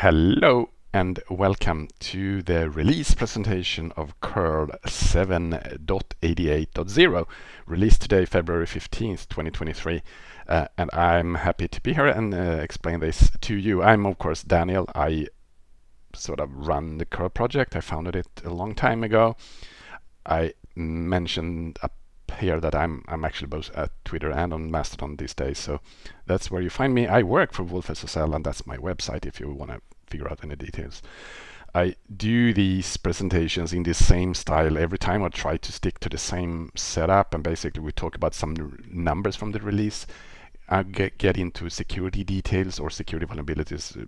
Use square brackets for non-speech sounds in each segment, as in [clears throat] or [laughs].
Hello and welcome to the release presentation of curl 7.88.0 released today February 15th 2023 uh, and I'm happy to be here and uh, explain this to you. I'm of course Daniel. I sort of run the curl project. I founded it a long time ago. I mentioned up here that I'm I'm actually both at Twitter and on Mastodon these days so that's where you find me. I work for wolfSSL and that's my website if you want to figure out any details. I do these presentations in the same style every time. I try to stick to the same setup and basically we talk about some numbers from the release. I get, get into security details or security vulnerabilities uh,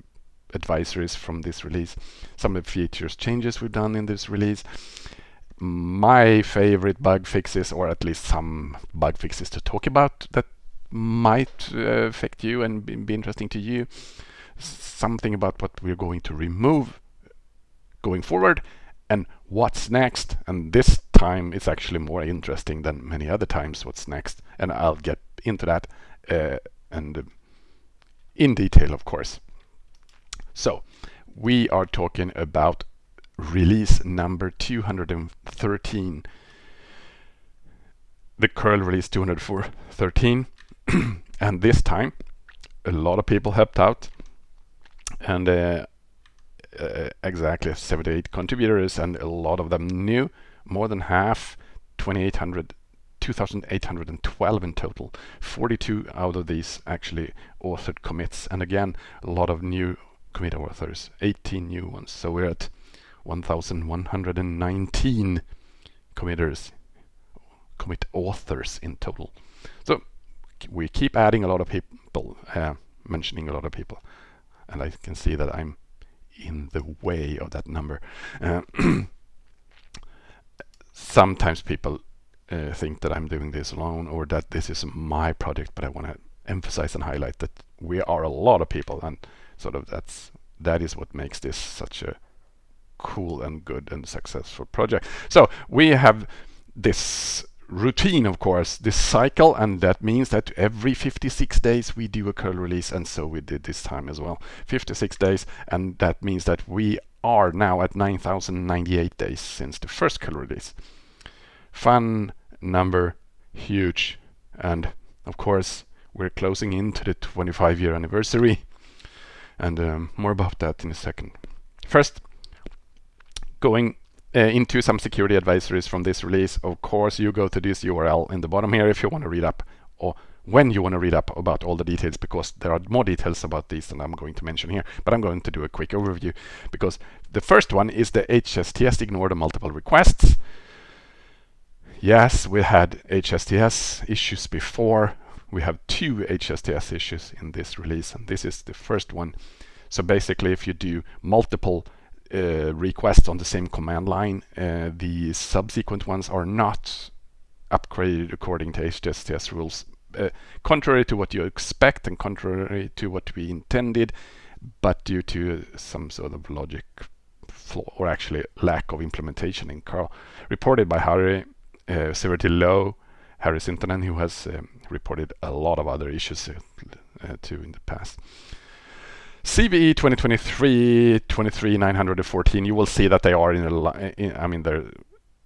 advisories from this release. Some of the features changes we've done in this release. My favorite bug fixes or at least some bug fixes to talk about that might uh, affect you and be, be interesting to you something about what we're going to remove going forward and what's next. And this time it's actually more interesting than many other times what's next. And I'll get into that uh, and uh, in detail, of course. So we are talking about release number 213. The curl release 213. [clears throat] and this time a lot of people helped out. And uh, uh, exactly 78 contributors and a lot of them new. More than half 2800 2812 in total. 42 out of these actually authored commits. And again a lot of new commit authors 18 new ones. So we're at 1119 committers commit authors in total so we keep adding a lot of people uh, mentioning a lot of people and I can see that I'm in the way of that number. Uh, [clears throat] sometimes people uh, think that I'm doing this alone or that this is my project, but I want to emphasize and highlight that we are a lot of people and sort of that's that is what makes this such a cool and good and successful project. So we have this routine, of course, this cycle, and that means that every 56 days we do a curl release, and so we did this time as well. 56 days, and that means that we are now at 9,098 days since the first curl release. Fun number, huge, and of course we're closing into the 25 year anniversary, and um, more about that in a second. First, going uh, into some security advisories from this release, of course, you go to this URL in the bottom here if you want to read up or when you want to read up about all the details because there are more details about these than I'm going to mention here but I'm going to do a quick overview because the first one is the HSTS ignore the multiple requests. Yes we had HSTS issues before. We have two HSTS issues in this release and this is the first one. So basically if you do multiple uh, requests on the same command line. Uh, the subsequent ones are not upgraded according to HSTS rules, uh, contrary to what you expect and contrary to what we intended, but due to some sort of logic flaw or actually lack of implementation in curl. Reported by Harry, uh, severity low, Harry Sintonen, who has um, reported a lot of other issues uh, too in the past. CVE 2023 23914 you will see that they are in a in, I mean they're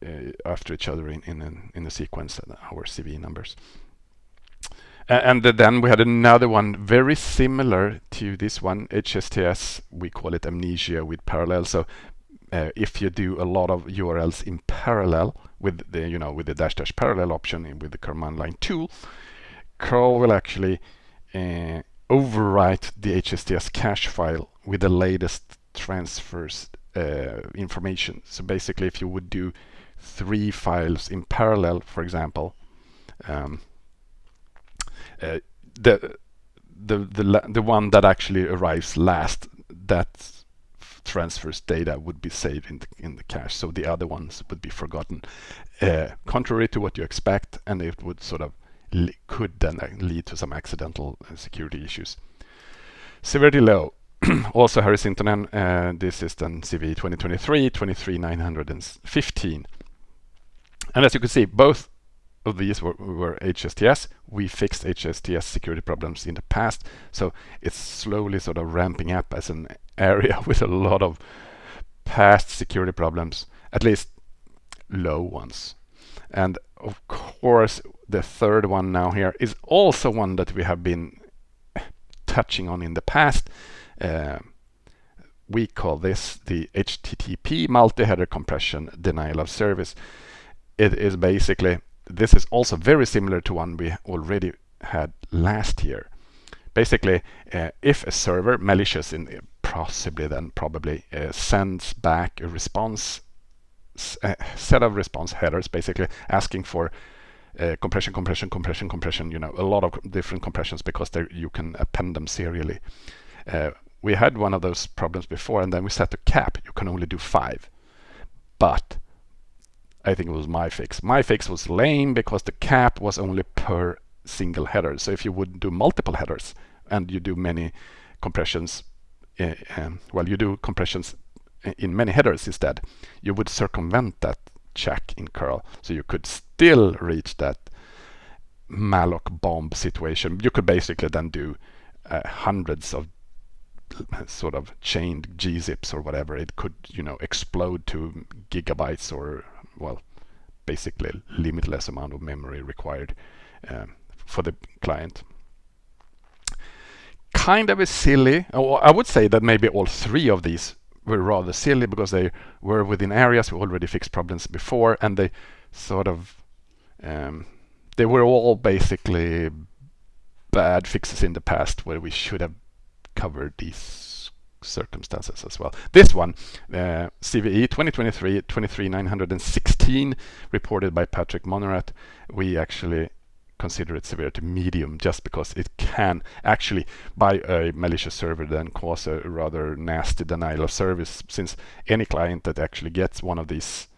uh, after each other in in in a sequence uh, our CVE numbers. And then we had another one very similar to this one HSTS we call it amnesia with parallel. So uh, if you do a lot of URLs in parallel with the you know with the dash dash parallel option with the command line tool curl will actually uh, overwrite the HSTS cache file with the latest transfers uh, information. So basically, if you would do three files in parallel, for example, um, uh, the the the the one that actually arrives last that transfers data would be saved in the in the cache, so the other ones would be forgotten. Uh, contrary to what you expect, and it would sort of could then uh, lead to some accidental uh, security issues. Severity low. [clears throat] also Harry Sintonen, uh, this is then CV 2023, 23915. And as you can see, both of these were, were HSTS. We fixed HSTS security problems in the past, so it's slowly sort of ramping up as an [laughs] area with a lot of past security problems, at least low ones. And of course, the third one now here is also one that we have been touching on in the past. Uh, we call this the HTTP multi-header compression denial of service. It is basically, this is also very similar to one we already had last year. Basically, uh, if a server, malicious in possibly then probably uh, sends back a response a set of response headers basically asking for uh, compression, compression, compression, compression, you know, a lot of different compressions because you can append them serially. Uh, we had one of those problems before and then we set a cap. You can only do five. But I think it was my fix. My fix was lame because the cap was only per single header. So if you would do multiple headers and you do many compressions, uh, um, well, you do compressions in many headers instead, you would circumvent that check in curl. So you could still reach that malloc bomb situation. You could basically then do uh, hundreds of sort of chained gzips or whatever. It could, you know, explode to gigabytes or, well, basically limitless amount of memory required um, for the client. Kind of a silly, I would say that maybe all three of these were rather silly because they were within areas we already fixed problems before and they sort of um, they were all basically bad fixes in the past where we should have covered these circumstances as well. This one, uh, CVE 2023 23916 reported by Patrick Monnerat, we actually consider it severity medium just because it can actually by a malicious server then cause a rather nasty denial of service since any client that actually gets one of these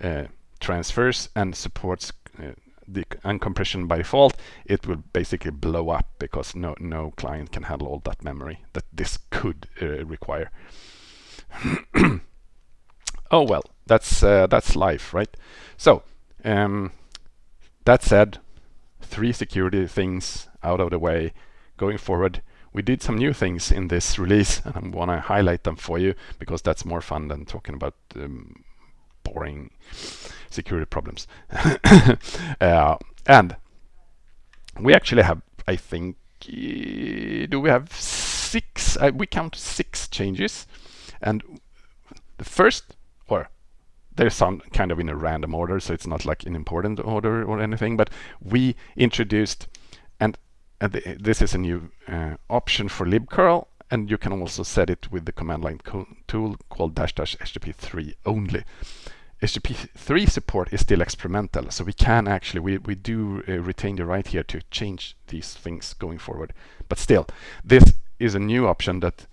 uh, transfers and supports uh, the uncompression by default it will basically blow up because no no client can handle all that memory that this could uh, require. [coughs] Oh well that's uh, that's life right? So um, that said three security things out of the way going forward. We did some new things in this release and I want to highlight them for you because that's more fun than talking about um, boring security problems. [laughs] uh, and we actually have, I think, do we have six? Uh, we count six changes. And the first, or they're some kind of in a random order, so it's not like an important order or anything, but we introduced, and, and the, this is a new uh, option for libcurl, and you can also set it with the command line tool called dash dash HTTP3 only. HTTP3 support is still experimental, so we can actually, we, we do uh, retain the right here to change these things going forward. But still, this is a new option that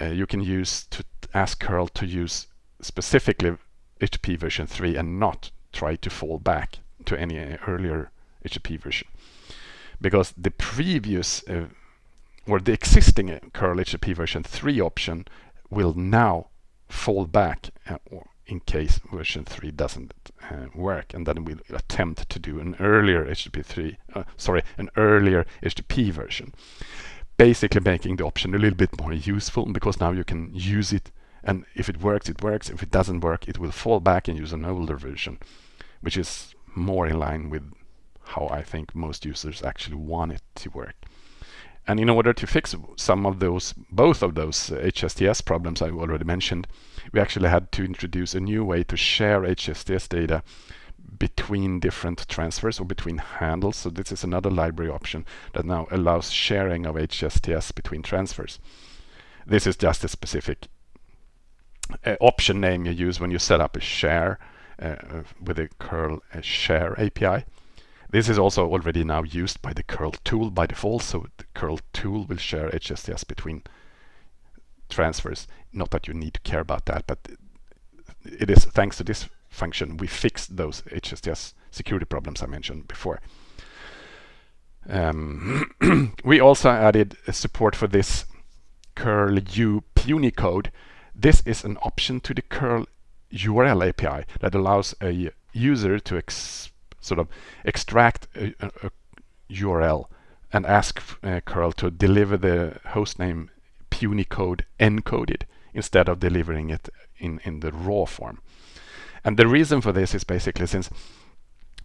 uh, you can use to ask curl to use specifically HTTP version 3 and not try to fall back to any earlier HTTP version. Because the previous uh, or the existing uh, curl HTTP version 3 option will now fall back uh, in case version 3 doesn't uh, work and then we'll attempt to do an earlier HTTP 3 uh, sorry an earlier HTTP version basically making the option a little bit more useful because now you can use it and if it works, it works. If it doesn't work, it will fall back and use an older version, which is more in line with how I think most users actually want it to work. And in order to fix some of those, both of those uh, HSTS problems I already mentioned, we actually had to introduce a new way to share HSTS data between different transfers or between handles. So this is another library option that now allows sharing of HSTS between transfers. This is just a specific uh, option name you use when you set up a share uh, with the curl uh, share API. This is also already now used by the curl tool by default, so the curl tool will share HSTS between transfers. Not that you need to care about that, but it is thanks to this function we fixed those HSTS security problems I mentioned before. Um, [clears throat] we also added support for this curl u punycode this is an option to the curl URL API that allows a user to sort of extract a, a, a URL and ask uh, curl to deliver the hostname punycode encoded instead of delivering it in, in the raw form. And the reason for this is basically since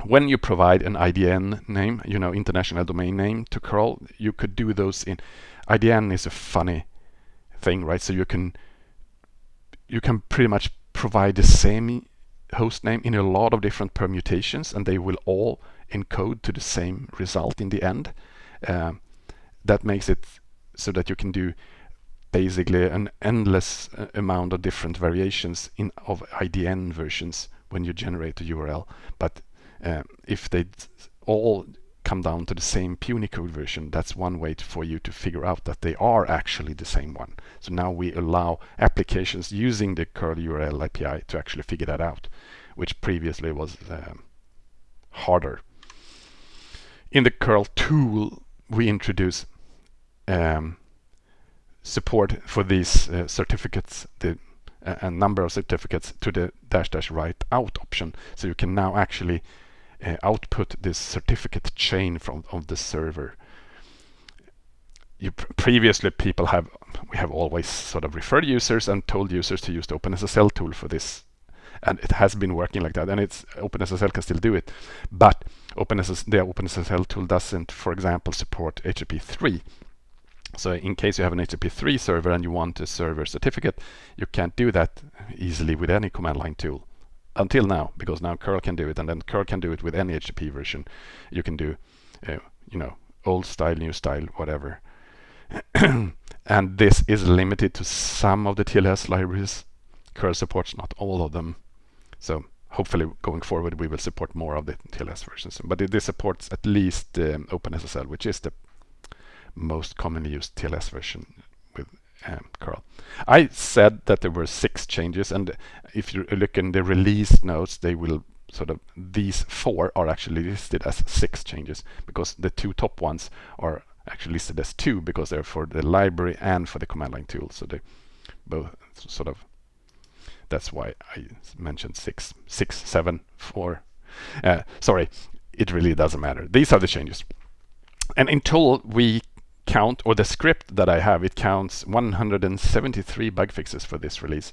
when you provide an IDN name, you know, international domain name to curl, you could do those in IDN is a funny thing, right? So you can you can pretty much provide the same host name in a lot of different permutations and they will all encode to the same result in the end. Uh, that makes it so that you can do basically an endless uh, amount of different variations in of IDN versions when you generate a URL. But uh, if they all come down to the same Punycode version, that's one way to, for you to figure out that they are actually the same one. So now we allow applications using the curl URL API to actually figure that out, which previously was um, harder. In the curl tool, we introduce um, support for these uh, certificates, the a number of certificates to the dash dash write out option. So you can now actually uh, output this certificate chain from of the server. You previously people have we have always sort of referred users and told users to use the OpenSSL tool for this. And it has been working like that and it's OpenSSL can still do it. But OpenSSL, the OpenSSL tool doesn't for example support HTTP 3 so in case you have an HTTP 3 server and you want a server certificate you can't do that easily with any command line tool until now because now curl can do it and then curl can do it with any HTTP version. You can do uh, you know old style new style whatever. [coughs] And this is limited to some of the TLS libraries. Curl supports not all of them. So hopefully going forward we will support more of the TLS versions. But this supports at least um, OpenSSL which is the most commonly used TLS version with um, curl. I said that there were six changes and if you look in the release notes they will sort of these four are actually listed as six changes because the two top ones are actually listed as two because they're for the library and for the command line tool. So they both sort of that's why I mentioned six six seven four. Uh, sorry it really doesn't matter. These are the changes. And in we count, or the script that I have, it counts 173 bug fixes for this release.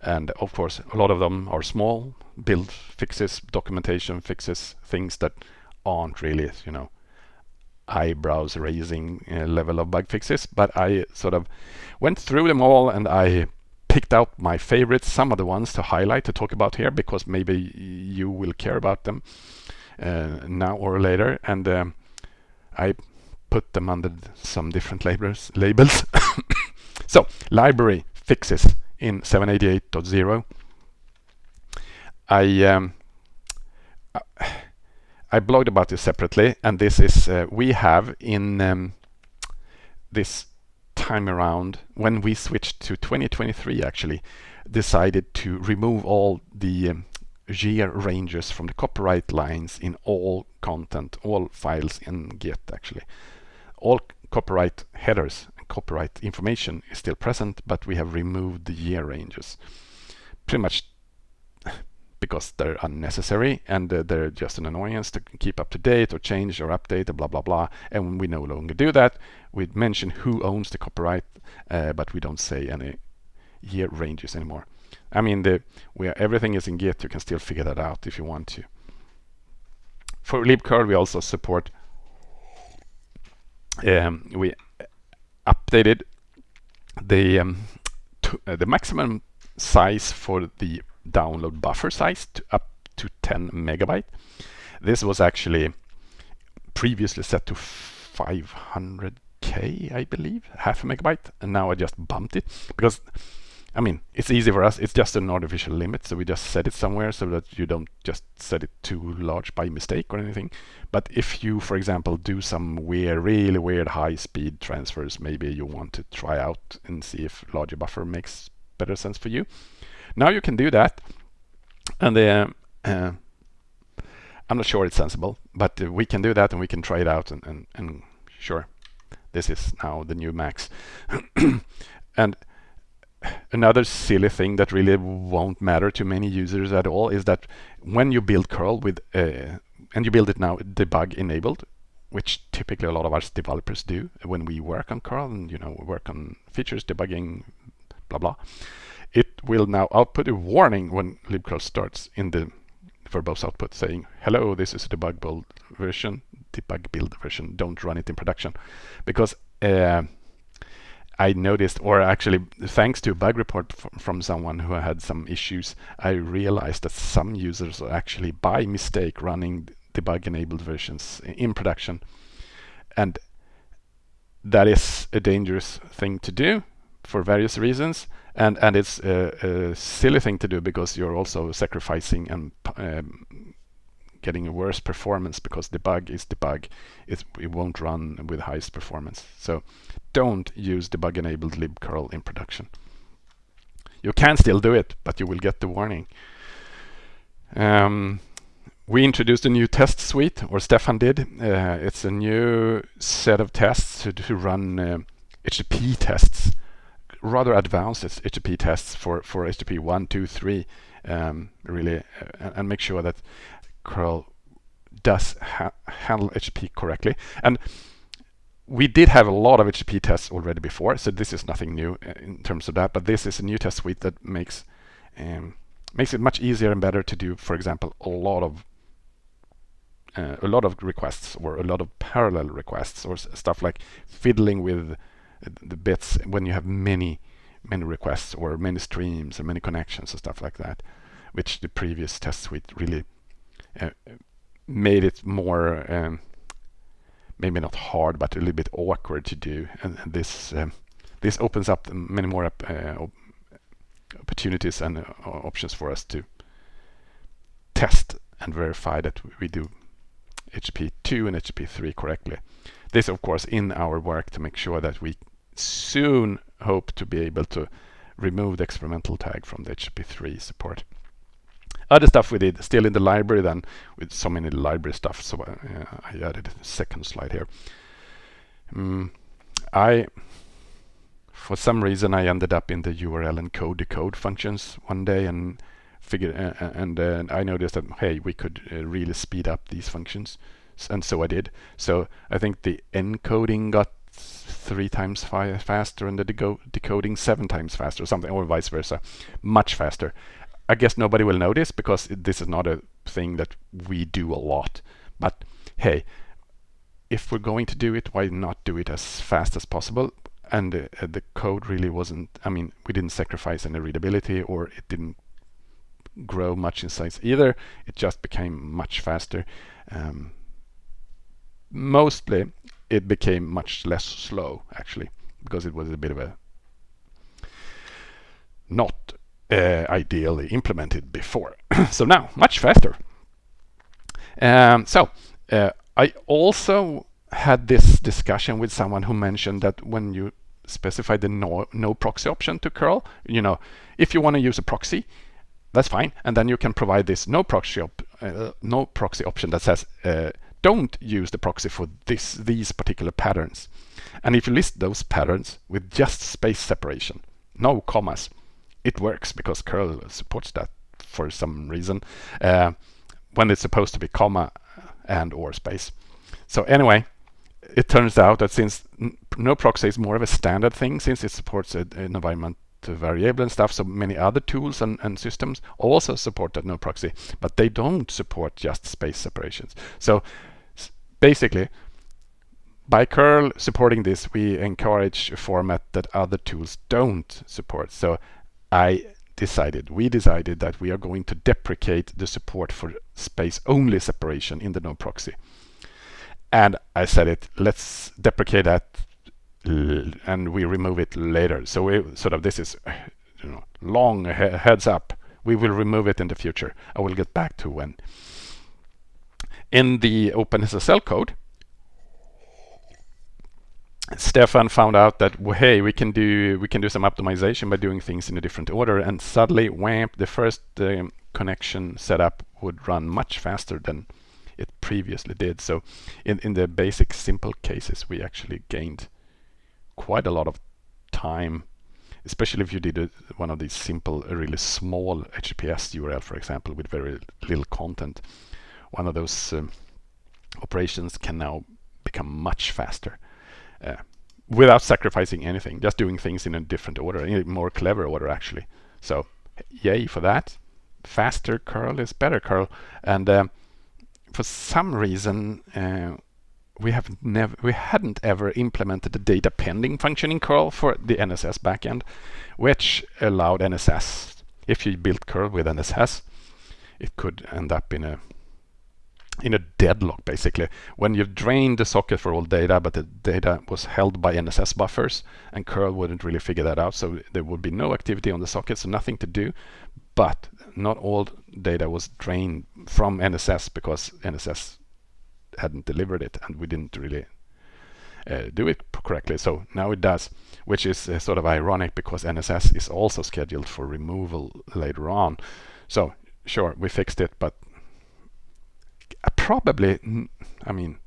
And of course, a lot of them are small build fixes, documentation fixes, things that aren't really, you know, eyebrows raising uh, level of bug fixes. But I sort of went through them all and I picked out my favorites, some of the ones to highlight, to talk about here, because maybe you will care about them uh, now or later. And um, I put them under some different labels. labels. [coughs] so library fixes in 788.0. I um, I blogged about this separately, and this is uh, we have in um, this time around when we switched to 2023 actually decided to remove all the um, year ranges from the copyright lines in all content, all files in Git actually all copyright headers and copyright information is still present, but we have removed the year ranges. Pretty much [laughs] because they're unnecessary and uh, they're just an annoyance to keep up to date or change or update blah blah blah. And we no longer do that. We mention who owns the copyright uh, but we don't say any year ranges anymore. I mean the where everything is in Git. You can still figure that out if you want to. For libcurl we also support um, we updated the um, uh, the maximum size for the download buffer size to up to 10 megabyte. This was actually previously set to 500k, I believe, half a megabyte, and now I just bumped it because I mean, it's easy for us. It's just an artificial limit, so we just set it somewhere so that you don't just set it too large by mistake or anything. But if you, for example, do some weird, really weird high-speed transfers, maybe you want to try out and see if larger buffer makes better sense for you. Now you can do that, and uh, uh, I'm not sure it's sensible, but uh, we can do that and we can try it out and, and, and sure, this is now the new max. [coughs] and another silly thing that really won't matter to many users at all is that when you build curl with uh, and you build it now debug enabled, which typically a lot of us developers do when we work on curl and you know work on features debugging, blah blah. It will now output a warning when libcurl starts in the verbose output saying, hello, this is a debug build version, debug build version, don't run it in production. Because uh, I noticed, or actually thanks to a bug report from someone who had some issues, I realized that some users are actually by mistake running debug enabled versions in production. And that is a dangerous thing to do for various reasons. And, and it's a, a silly thing to do because you're also sacrificing and um, getting a worse performance because debug is debug. It, it won't run with highest performance. So don't use debug enabled libcurl in production. You can still do it, but you will get the warning. Um, we introduced a new test suite, or Stefan did. Uh, it's a new set of tests to, to run uh, HTTP tests, rather advanced HTTP tests for, for HTTP 1, 2, 3, um, really, uh, and make sure that curl does ha handle HTTP correctly. And we did have a lot of HTTP tests already before, so this is nothing new uh, in terms of that. But this is a new test suite that makes um, makes it much easier and better to do, for example, a lot of uh, a lot of requests or a lot of parallel requests or stuff like fiddling with the bits when you have many many requests or many streams and many connections and stuff like that, which the previous test suite really uh, made it more um, maybe not hard but a little bit awkward to do and, this um, this opens up many more uh, opportunities and uh, options for us to test and verify that we do HTTP 2 and HTTP 3 correctly. This of course in our work to make sure that we soon hope to be able to remove the experimental tag from the HTTP 3 support other stuff we did still in the library then with so many library stuff so uh, I added a second slide here. Um, I for some reason I ended up in the URL encode decode functions one day and figured uh and uh, I noticed that hey we could uh, really speed up these functions. And so I did. So I think the encoding got three times faster and the decoding seven times faster or something or vice versa. Much faster I guess nobody will notice because this is not a thing that we do a lot. But hey, if we're going to do it, why not do it as fast as possible? And uh, the code really wasn't, I mean, we didn't sacrifice any readability or it didn't grow much in size either. It just became much faster. Um, mostly it became much less slow actually because it was a bit of a not uh, ideally implemented before. [clears throat] so now, much faster. Um, so uh, I also had this discussion with someone who mentioned that when you specify the no, no proxy option to curl, you know, if you want to use a proxy, that's fine. And then you can provide this no proxy, op uh, no proxy option that says, uh, don't use the proxy for this, these particular patterns. And if you list those patterns with just space separation, no commas, it works because curl supports that for some reason uh, when it's supposed to be comma and or space. So anyway, it turns out that since no proxy is more of a standard thing, since it supports an environment variable and stuff, so many other tools and, and systems also support that no proxy, but they don't support just space separations. So basically, by curl supporting this, we encourage a format that other tools don't support. So I decided, we decided that we are going to deprecate the support for space-only separation in the no proxy. And I said it, let's deprecate that and we remove it later. So we sort of, this is you know, long he heads up. We will remove it in the future. I will get back to when. In the OpenSSL code, Stefan found out that hey we can do we can do some optimization by doing things in a different order and suddenly wham the first um, connection setup would run much faster than it previously did. So in in the basic simple cases we actually gained quite a lot of time especially if you did a, one of these simple really small HTTPS URL for example with very little content. One of those um, operations can now become much faster uh, without sacrificing anything, just doing things in a different order, in a more clever order actually. So yay for that. Faster curl is better curl. And um, for some reason, uh, we have never, we hadn't ever implemented the data pending function in curl for the NSS backend, which allowed NSS, if you built curl with NSS, it could end up in a in a deadlock basically. When you've drained the socket for all data but the data was held by NSS buffers and curl wouldn't really figure that out so there would be no activity on the socket so nothing to do. But not all data was drained from NSS because NSS hadn't delivered it and we didn't really uh, do it correctly. So now it does which is uh, sort of ironic because NSS is also scheduled for removal later on. So sure we fixed it but probably, I mean,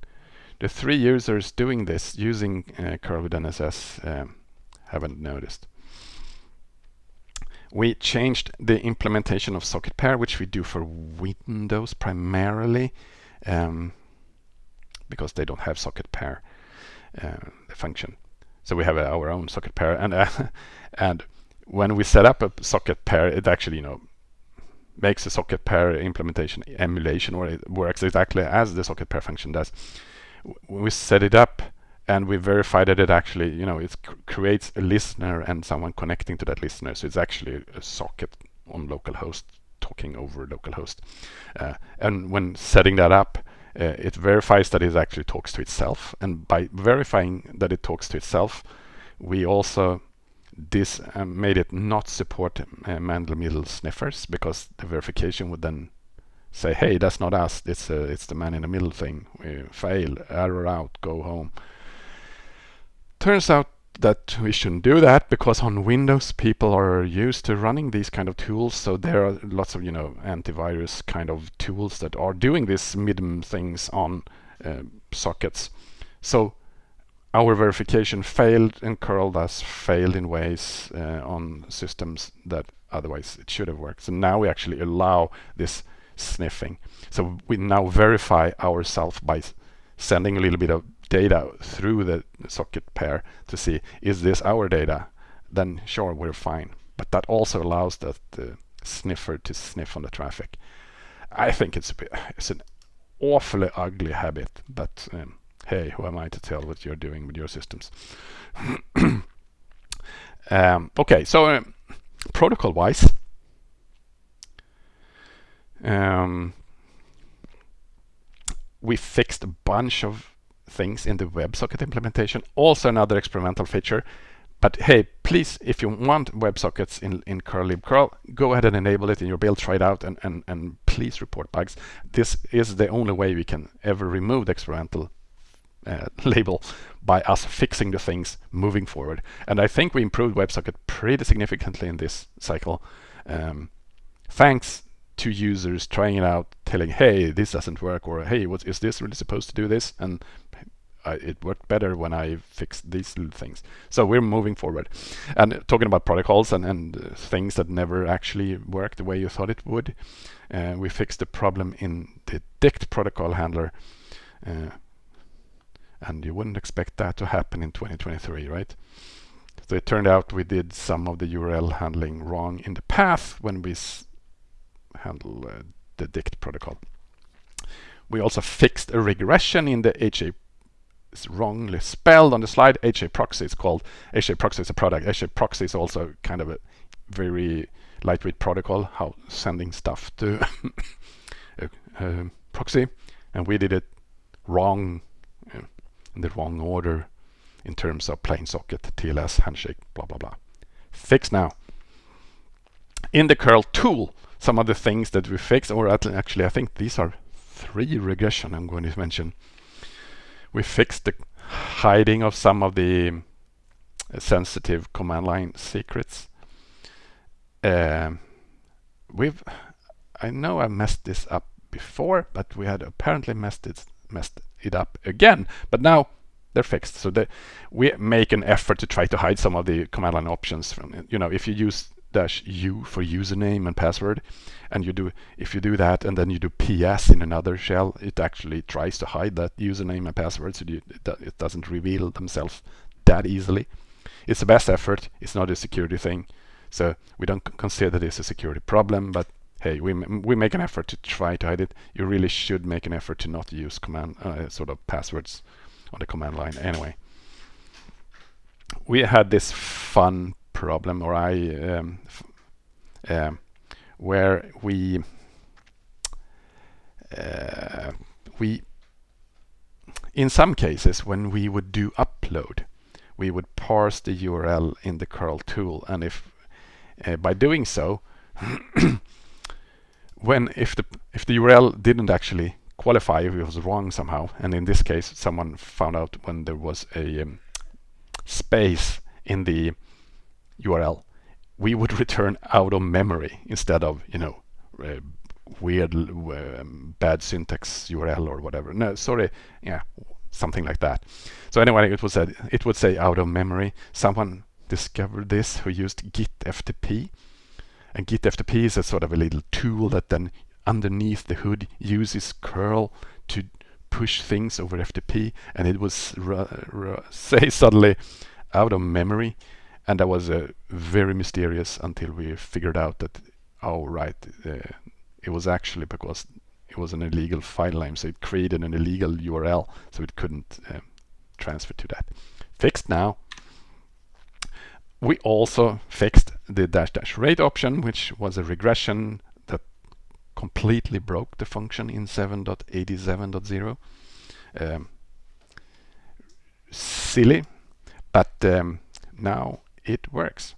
the three users doing this using uh, with NSS um, haven't noticed. We changed the implementation of socket pair, which we do for Windows primarily, um, because they don't have socket pair uh, function. So we have uh, our own socket pair, and [laughs] and when we set up a socket pair, it actually you know makes a socket pair implementation emulation or it works exactly as the socket pair function does. We set it up and we verify that it actually, you know, it creates a listener and someone connecting to that listener. So it's actually a socket on localhost talking over localhost. Uh, and when setting that up, uh, it verifies that it actually talks to itself. And by verifying that it talks to itself, we also this um, made it not support uh, man-in-the-middle sniffers because the verification would then say, hey, that's not us, it's, uh, it's the man-in-the-middle thing. We fail, error out, go home. Turns out that we shouldn't do that because on Windows people are used to running these kind of tools. So there are lots of you know antivirus kind of tools that are doing these MITM things on uh, sockets. So our verification failed and curl thus failed in ways uh, on systems that otherwise it should have worked. So now we actually allow this sniffing. So we now verify ourselves by sending a little bit of data through the socket pair to see is this our data then sure we're fine but that also allows the, the sniffer to sniff on the traffic I think it's a bit, it's an awfully ugly habit but um, hey, who am I to tell what you're doing with your systems? [clears throat] um, okay, so uh, protocol-wise, um, we fixed a bunch of things in the WebSocket implementation. Also another experimental feature. But hey, please, if you want WebSockets in, in curl libcurl, go ahead and enable it in your build, try it out, and, and, and please report bugs. This is the only way we can ever remove the experimental uh, [laughs] label by us fixing the things moving forward. And I think we improved WebSocket pretty significantly in this cycle. Um, thanks to users trying it out, telling, hey, this doesn't work, or hey, what is this really supposed to do this? And I, it worked better when I fixed these little things. So we're moving forward. And talking about protocols and, and uh, things that never actually worked the way you thought it would, uh, we fixed the problem in the DICT protocol handler uh, and you wouldn't expect that to happen in 2023, right? So it turned out we did some of the URL handling wrong in the path when we handle uh, the DICT protocol. We also fixed a regression in the HA it's wrongly spelled on the slide. HA proxy is called. HA proxy is a product. HA proxy is also kind of a very lightweight protocol, how sending stuff to [laughs] a, a proxy. And we did it wrong in the wrong order in terms of plain socket, TLS, handshake, blah, blah, blah. Fix now. In the curl tool, some of the things that we fix, or actually I think these are three regression I'm going to mention. We fixed the hiding of some of the uh, sensitive command line secrets. Um, we've, I know I messed this up before, but we had apparently messed it, messed it up again. But now they're fixed. So they, we make an effort to try to hide some of the command line options. From you know, if you use dash u for username and password and you do if you do that and then you do ps in another shell it actually tries to hide that username and password so you, it doesn't reveal themselves that easily it's the best effort it's not a security thing so we don't consider this a security problem but hey we, we make an effort to try to hide it. You really should make an effort to not use command uh, sort of passwords on the command line anyway. We had this fun problem, or I, um, um, where we uh, we in some cases when we would do upload, we would parse the URL in the curl tool, and if uh, by doing so, [clears throat] when if the if the URL didn't actually qualify if it was wrong somehow, and in this case someone found out when there was a um, space in the URL, we would [laughs] return out of memory instead of, you know, uh, weird um, bad syntax URL or whatever. No, sorry, yeah, something like that. So anyway, it was said it would say out of memory. Someone discovered this who used git FTP, and git FTP is a sort of a little tool that then underneath the hood uses curl to push things over FTP, and it was [laughs] say suddenly out of memory. And that was uh, very mysterious until we figured out that oh right uh, it was actually because it was an illegal file name. So it created an illegal URL so it couldn't uh, transfer to that. Fixed now. We also fixed the dash dash rate option which was a regression that completely broke the function in 7.87.0 um, silly but um, now it works.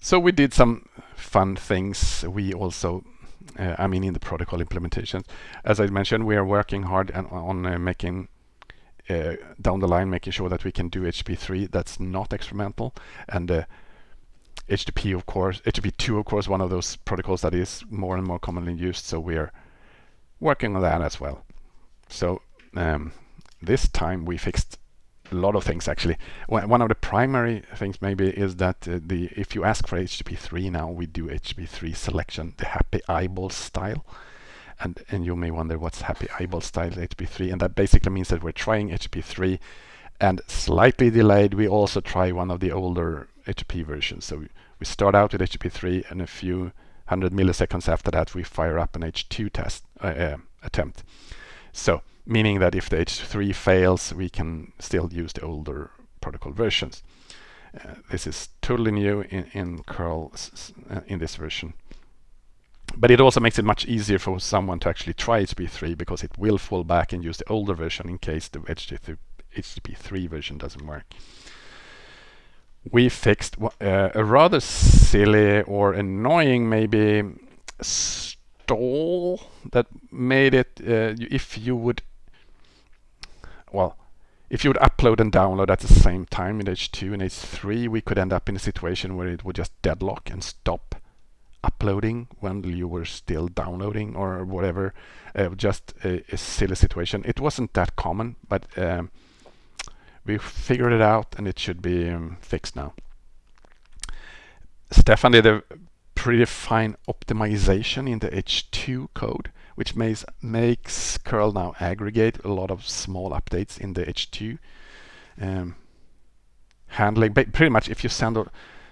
So we did some fun things. We also, uh, I mean, in the protocol implementation, as I mentioned, we are working hard on, on uh, making uh, down the line, making sure that we can do HTTP3 that's not experimental. And HTTP, uh, of course, HTTP2, of course, one of those protocols that is more and more commonly used. So we are working on that as well. So um, this time we fixed a lot of things actually. One of the primary things maybe is that uh, the if you ask for HTTP3 now, we do HTTP3 selection, the happy eyeball style. And, and you may wonder what's happy eyeball style HTTP3 and that basically means that we're trying HTTP3 and slightly delayed we also try one of the older HTTP versions. So we, we start out with HTTP3 and a few hundred milliseconds after that we fire up an H2 test uh, uh, attempt. So meaning that if the H3 fails, we can still use the older protocol versions. Uh, this is totally new in, in curl uh, in this version. But it also makes it much easier for someone to actually try HTTP3 because it will fall back and use the older version in case the HTTP3 version doesn't work. We fixed uh, a rather silly or annoying maybe stall that made it uh, if you would well, if you would upload and download at the same time in H2 and H3, we could end up in a situation where it would just deadlock and stop uploading when you were still downloading or whatever. Uh, just a, a, silly situation. It wasn't that common, but um, we figured it out and it should be um, fixed now. Stefan did a pretty fine optimization in the H2 code which makes, makes curl now aggregate a lot of small updates in the H2 um, handling. But pretty much if you send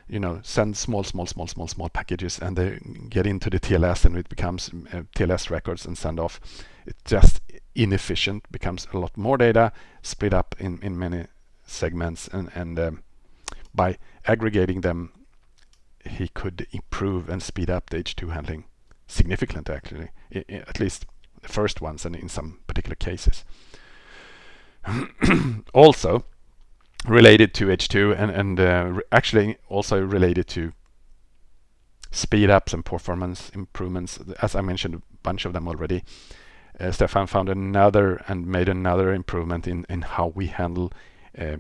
you know send small small small small small packages and they get into the TLS and it becomes uh, TLS records and send off it's just inefficient becomes a lot more data split up in in many segments and and um, by aggregating them he could improve and speed up the H2 handling significantly actually, I, I, at least the first ones and in some particular cases. [clears throat] also related to H2 and, and uh, actually also related to speed ups and performance improvements. As I mentioned a bunch of them already. Uh, Stefan found another and made another improvement in, in how we handle uh,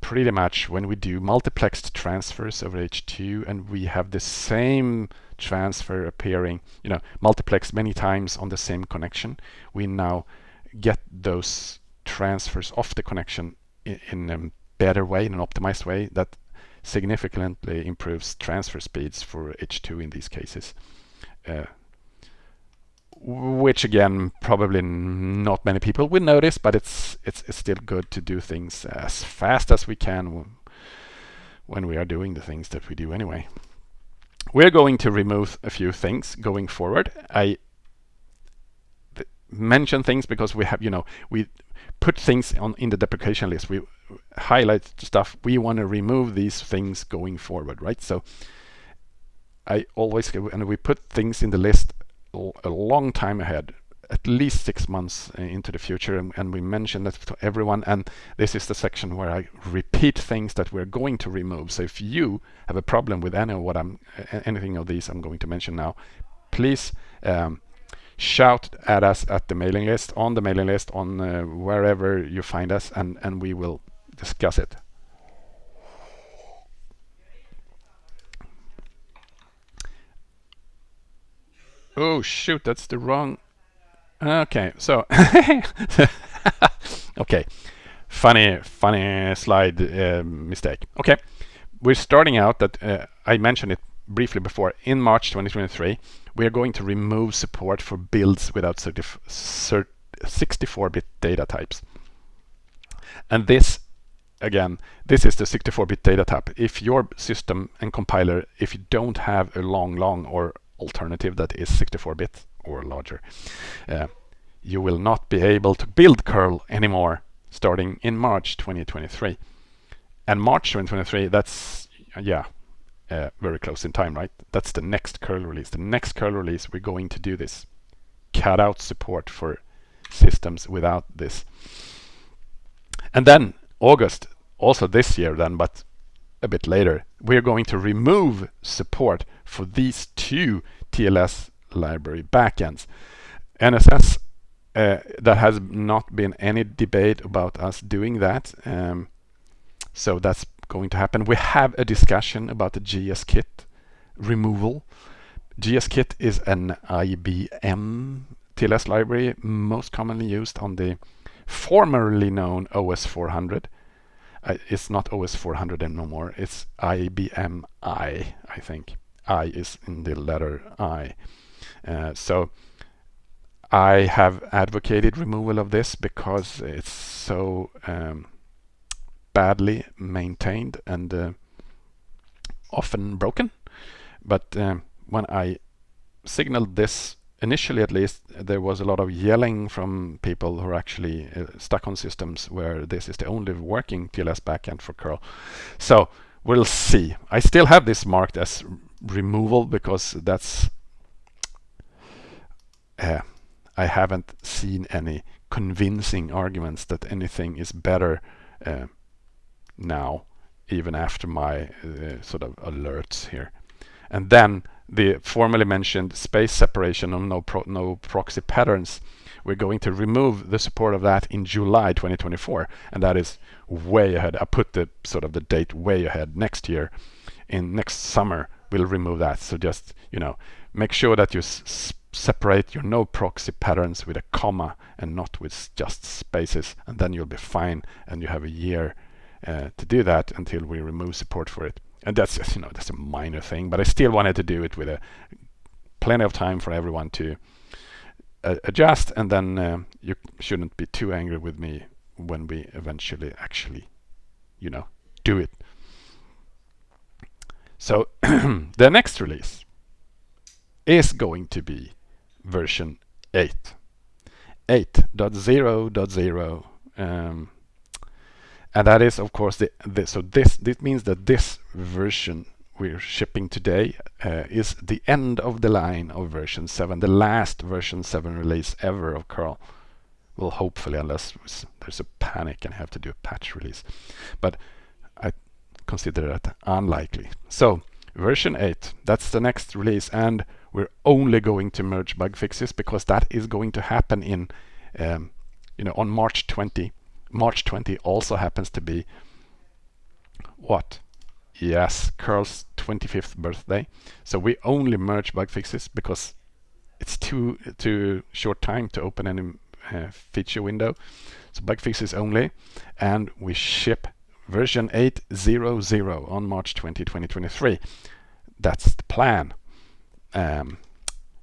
pretty much when we do multiplexed transfers over H2 and we have the same transfer appearing, you know, multiplex many times on the same connection, we now get those transfers off the connection in, um, better way, in an optimized way that significantly improves transfer speeds for H2 in these cases. Uh, which again probably not many people will notice but it's, it's it's still good to do things as fast as we can when we are doing the things that we do anyway we're going to remove a few things going forward I mention things because we have you know we put things on in the deprecation list. We highlight stuff. We want to remove these things going forward right? So I always and we put things in the list a long time ahead at least six months uh, into the future and, and, we mention that to everyone. And this is the section where I repeat things that we're going to remove. So if you have a problem with any of what I'm anything of these I'm going to mention now please um, shout at us at the mailing list on the mailing list on uh, wherever you find us and and we will discuss it Oh shoot, that's the wrong. Okay, so [laughs] okay, funny, funny slide uh, mistake. Okay, we're starting out that uh, I mentioned it briefly before. In March 2023, we are going to remove support for builds without 64-bit data types, and this again, this is the 64-bit data type. If your system and compiler, if you don't have a long, long or alternative that is 64-bit or larger. Uh, you will not be able to build curl anymore starting in March 2023. And March 2023, that's, yeah, uh, very close in time, right? That's the next curl release. The next curl release, we're going to do this. Cut out support for systems without this. And then August, also this year then, but a bit later, we're going to remove support for these two TLS library backends. NSS, uh, there has not been any debate about us doing that. Um, so that's going to happen. We have a discussion about the GSKit removal. GSKit is an IBM TLS library most commonly used on the formerly known OS 400 uh, it's not OS 400 anymore. It's IBM I, I think. I is in the letter I. Uh, so I have advocated removal of this because it's so um, badly maintained and uh, often broken. But um, when I signaled this initially at least there was a lot of yelling from people who are actually uh, stuck on systems where this is the only working TLS backend for curl. So we'll see. I still have this marked as removal because that's uh, I haven't seen any convincing arguments that anything is better uh, now even after my uh, sort of alerts here. And then the formerly mentioned space separation of no, pro no proxy patterns. We're going to remove the support of that in July 2024, and that is way ahead. I put the sort of the date way ahead. Next year, in next summer, we'll remove that. So just you know, make sure that you separate your no proxy patterns with a comma and not with just spaces, and then you'll be fine. And you have a year uh, to do that until we remove support for it. And that's just, [laughs] you know that's a minor thing but I still wanted to do it with a plenty of time for everyone to uh, adjust and then uh, you shouldn't be too angry with me when we eventually actually you know do it. So [clears throat] the next release is going to be version 8 8.0.0 um, and that is of course the, the, so this this means that this version we're shipping today uh, is the end of the line of version 7 the last version 7 release ever of curl well hopefully unless there's a panic and have to do a patch release. But I consider that unlikely. So version 8 that's the next release and we're only going to merge bug fixes because that is going to happen in um, you know on March 20 March 20 also happens to be what? Yes, Curl's 25th birthday. So we only merge bug fixes because it's too too short time to open any uh, feature window. So bug fixes only, and we ship version 8.0.0 on March 20, 2023. That's the plan. Um,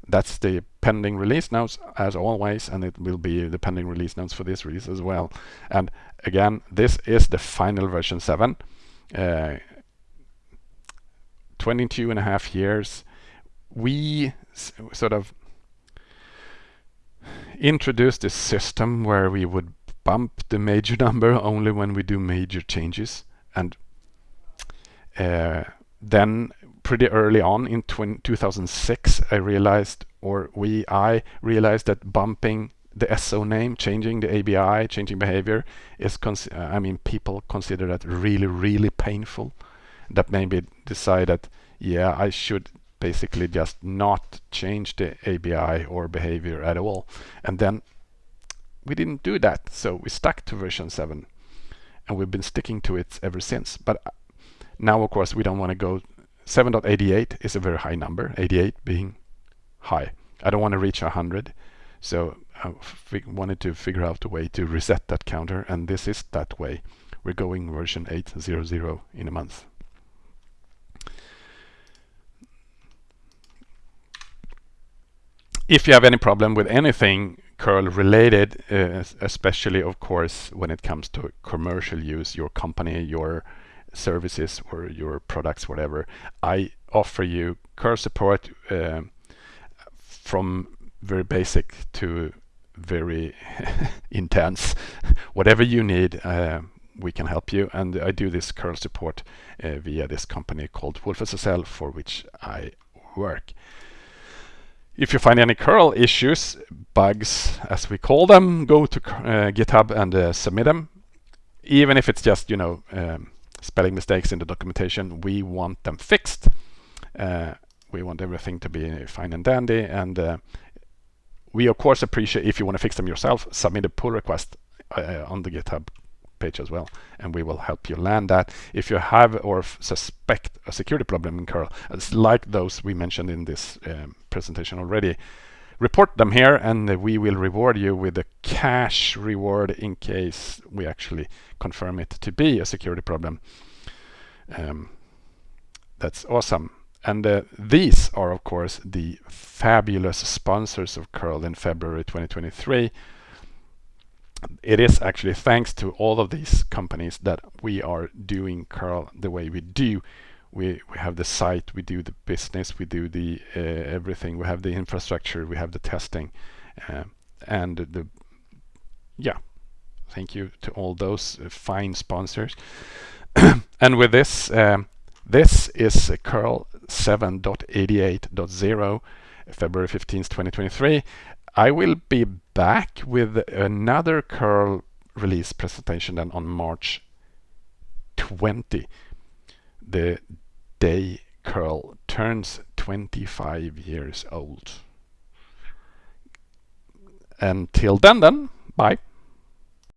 that's the pending release notes as always and it will be the pending release notes for this release as well. And again this is the final version 7 uh, 22 and a half years. We sort of introduced this system where we would bump the major [laughs] number only when we do major changes. And uh, then pretty early on in 2006 I realized or we I realized that bumping the SO name, changing the ABI, changing behavior is I mean people consider that really really painful. That maybe decide that yeah I should basically just not change the ABI or behavior at all. And then we didn't do that so we stuck to version 7 and we've been sticking to it ever since. But uh, now of course we don't want to go 7.88 is a very high number, 88 being high. I don't want to reach 100, so I wanted to figure out a way to reset that counter, and this is that way. We're going version 8.0.0 in a month. If you have any problem with anything curl related, uh, especially of course when it comes to commercial use, your company, your services or your products, whatever, I offer you curl support uh, from very basic to very [laughs] intense. [laughs] Whatever you need, uh, we can help you. And I do this curl support uh, via this company called wolfSSL for which I work. If you find any curl issues, bugs as we call them, go to uh, GitHub and uh, submit them. Even if it's just, you know, um, spelling mistakes in the documentation, we want them fixed. Uh, we want everything to be fine and dandy. And uh, we, of course, appreciate if you want to fix them yourself, submit a pull request uh, on the GitHub page as well, and we will help you land that. If you have or suspect a security problem in curl, it's like those we mentioned in this um, presentation already, report them here and we will reward you with a cash reward in case we actually confirm it to be a security problem. Um, that's awesome. And uh, these are, of course, the fabulous sponsors of curl in February 2023. It is actually thanks to all of these companies that we are doing curl the way we do we we have the site, we do the business, we do the uh, everything. We have the infrastructure, we have the testing, uh, and the yeah. Thank you to all those uh, fine sponsors. [coughs] and with this, um, this is curl 7.88.0, February 15th, 2023. I will be back with another curl release presentation then on March 20 the day curl turns 25 years old. Until then then, bye.